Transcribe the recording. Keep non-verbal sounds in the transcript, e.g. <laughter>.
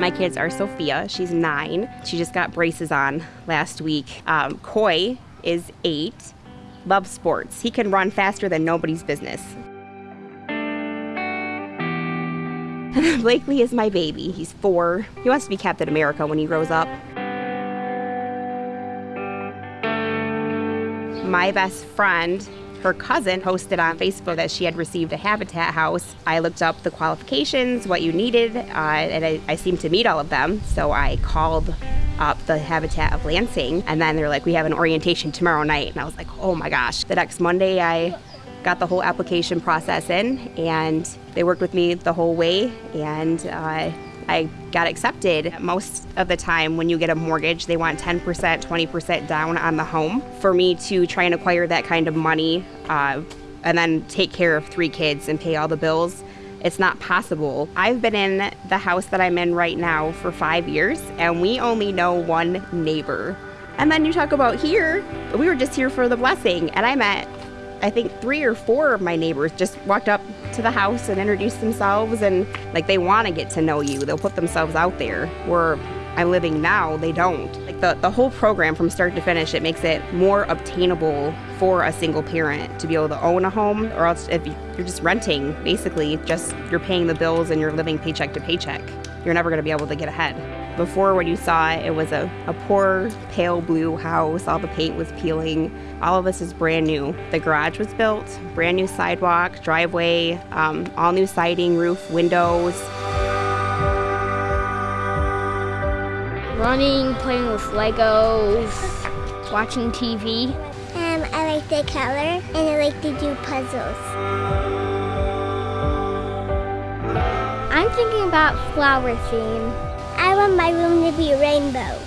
My kids are Sophia, she's nine. She just got braces on last week. Um, Coy is eight, loves sports. He can run faster than nobody's business. <laughs> Blakely is my baby. He's four. He wants to be Captain America when he grows up. My best friend, her cousin, posted on Facebook that she had received a Habitat house. I looked up the qualifications, what you needed, uh, and I, I seemed to meet all of them. So I called up the Habitat of Lansing, and then they're like, "We have an orientation tomorrow night," and I was like, "Oh my gosh!" The next Monday, I got the whole application process in, and they worked with me the whole way, and uh, I got accepted. Most of the time, when you get a mortgage, they want 10%, 20% down on the home. For me to try and acquire that kind of money uh, and then take care of three kids and pay all the bills, it's not possible. I've been in the house that I'm in right now for five years, and we only know one neighbor. And then you talk about here, we were just here for the blessing, and I met I think three or four of my neighbors just walked up to the house and introduced themselves and like they want to get to know you. They'll put themselves out there. Where I'm living now, they don't. Like the, the whole program from start to finish, it makes it more obtainable for a single parent to be able to own a home or else if you're just renting, basically just you're paying the bills and you're living paycheck to paycheck. You're never going to be able to get ahead. Before, when you saw it, it was a, a poor pale blue house. All the paint was peeling. All of this is brand new. The garage was built, brand new sidewalk, driveway, um, all new siding, roof, windows. Running, playing with Legos, watching TV. Um, I like the color and I like to do puzzles. I'm thinking about flower theme. I want my room to be a rainbow.